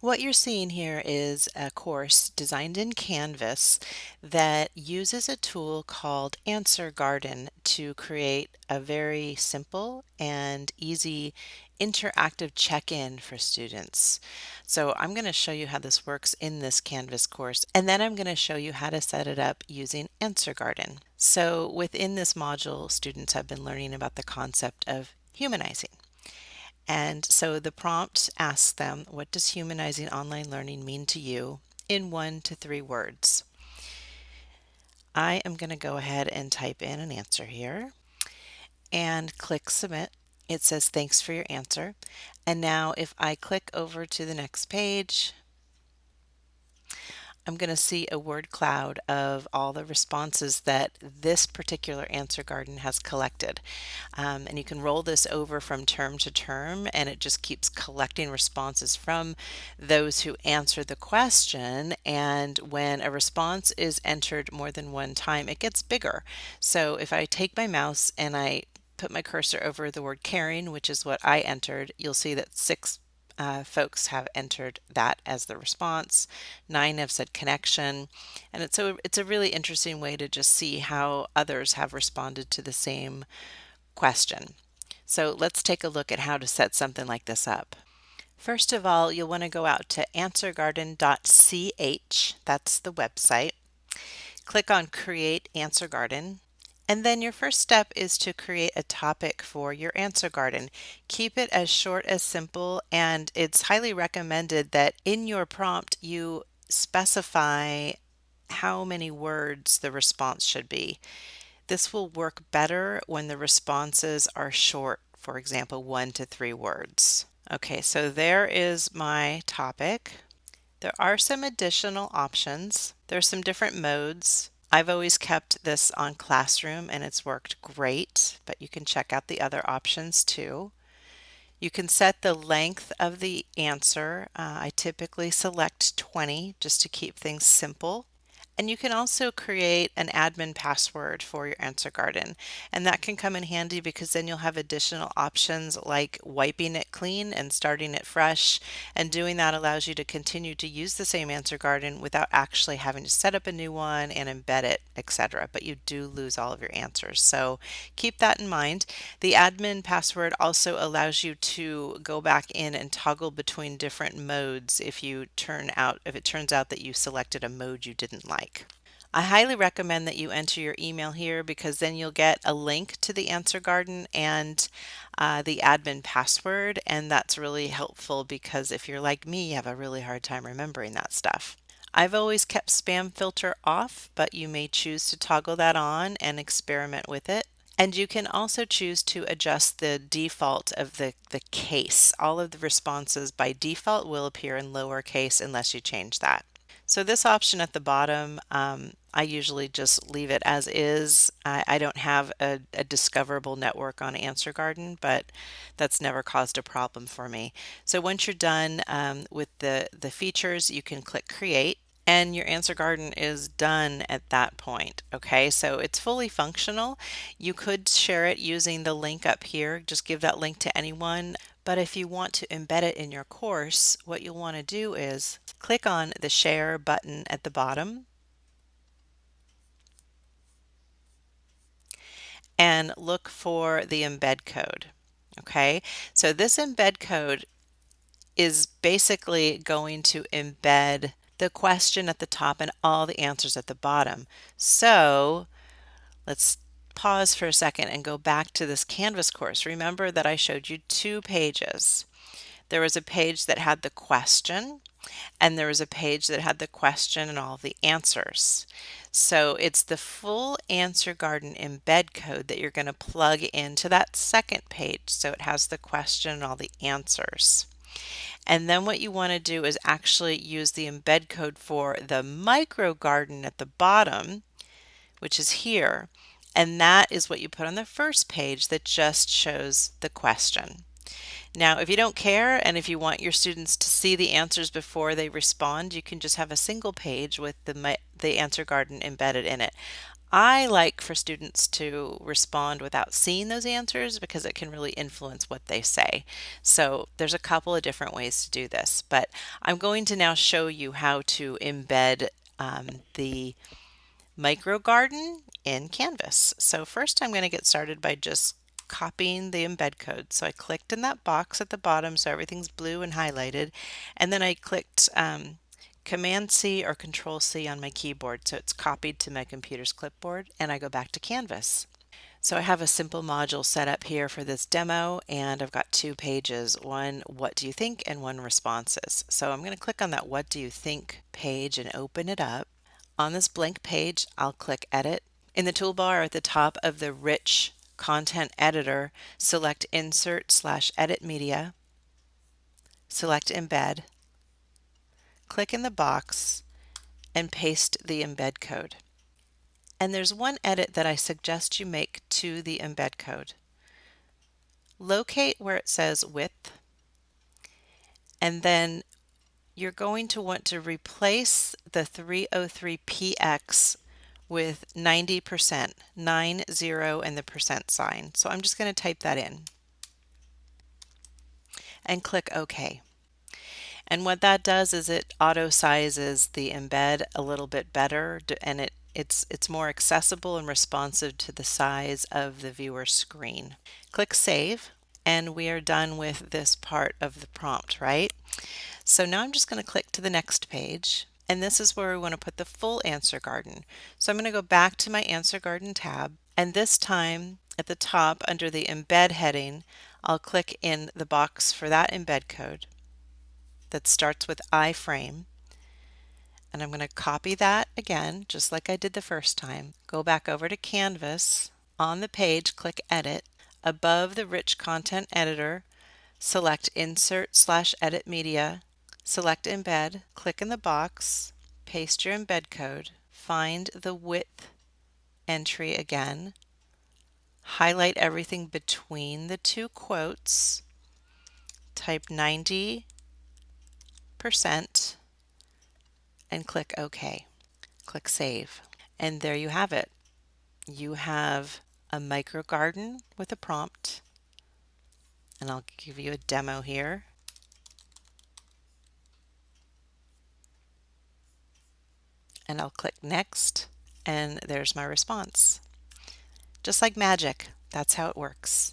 What you're seeing here is a course designed in Canvas that uses a tool called Answer Garden to create a very simple and easy interactive check-in for students. So I'm going to show you how this works in this Canvas course and then I'm going to show you how to set it up using Answer Garden. So within this module students have been learning about the concept of humanizing. And so the prompt asks them, what does humanizing online learning mean to you in one to three words? I am going to go ahead and type in an answer here and click submit. It says thanks for your answer. And now if I click over to the next page, I'm going to see a word cloud of all the responses that this particular answer garden has collected. Um, and you can roll this over from term to term and it just keeps collecting responses from those who answer the question. And when a response is entered more than one time, it gets bigger. So if I take my mouse and I put my cursor over the word caring, which is what I entered, you'll see that six uh, folks have entered that as the response. Nine have said connection. And it's a, it's a really interesting way to just see how others have responded to the same question. So let's take a look at how to set something like this up. First of all, you'll want to go out to answergarden.ch, that's the website. Click on Create Answer Garden. And then your first step is to create a topic for your answer garden. Keep it as short as simple and it's highly recommended that in your prompt you specify how many words the response should be. This will work better when the responses are short, for example, one to three words. Okay, so there is my topic. There are some additional options. There are some different modes. I've always kept this on Classroom and it's worked great, but you can check out the other options too. You can set the length of the answer. Uh, I typically select 20 just to keep things simple. And you can also create an admin password for your answer garden. And that can come in handy because then you'll have additional options like wiping it clean and starting it fresh. And doing that allows you to continue to use the same answer garden without actually having to set up a new one and embed it, etc. But you do lose all of your answers. So keep that in mind. The admin password also allows you to go back in and toggle between different modes if you turn out if it turns out that you selected a mode you didn't like like. I highly recommend that you enter your email here because then you'll get a link to the answer garden and uh, the admin password and that's really helpful because if you're like me you have a really hard time remembering that stuff. I've always kept spam filter off but you may choose to toggle that on and experiment with it. And you can also choose to adjust the default of the, the case. All of the responses by default will appear in lowercase unless you change that. So this option at the bottom, um, I usually just leave it as is. I, I don't have a, a, discoverable network on Answer Garden, but that's never caused a problem for me. So once you're done um, with the, the features, you can click Create and your answer garden is done at that point. Okay, so it's fully functional. You could share it using the link up here. Just give that link to anyone. But if you want to embed it in your course, what you'll want to do is click on the share button at the bottom and look for the embed code. Okay, so this embed code is basically going to embed the question at the top and all the answers at the bottom. So let's pause for a second and go back to this Canvas course. Remember that I showed you two pages. There was a page that had the question and there was a page that had the question and all the answers. So it's the full answer garden embed code that you're going to plug into that second page. So it has the question and all the answers. And then what you want to do is actually use the embed code for the micro garden at the bottom, which is here. And that is what you put on the first page that just shows the question. Now, if you don't care and if you want your students to see the answers before they respond, you can just have a single page with the, the answer garden embedded in it. I like for students to respond without seeing those answers because it can really influence what they say. So there's a couple of different ways to do this, but I'm going to now show you how to embed um, the micro garden in Canvas. So first I'm going to get started by just copying the embed code. So I clicked in that box at the bottom so everything's blue and highlighted and then I clicked um, Command C or Control C on my keyboard so it's copied to my computer's clipboard and I go back to Canvas. So I have a simple module set up here for this demo and I've got two pages, one what do you think and one responses. So I'm going to click on that what do you think page and open it up. On this blank page I'll click edit. In the toolbar at the top of the rich content editor select insert slash edit media, select embed, click in the box and paste the embed code. And there's one edit that I suggest you make to the embed code. Locate where it says width and then you're going to want to replace the 303px with 90%, 9, 0, and the percent sign. So I'm just going to type that in and click OK. And what that does is it auto sizes the embed a little bit better and it it's, it's more accessible and responsive to the size of the viewer screen. Click Save and we are done with this part of the prompt, right? So now I'm just going to click to the next page and this is where we want to put the full answer garden. So I'm going to go back to my answer garden tab and this time at the top under the embed heading I'll click in the box for that embed code that starts with iframe and I'm going to copy that again just like I did the first time. Go back over to Canvas. On the page click Edit. Above the Rich Content Editor select Insert slash Edit Media. Select Embed. Click in the box. Paste your embed code. Find the width entry again. Highlight everything between the two quotes. Type 90 percent and click OK. Click Save. And there you have it. You have a micro garden with a prompt. And I'll give you a demo here. And I'll click Next, and there's my response. Just like magic, that's how it works.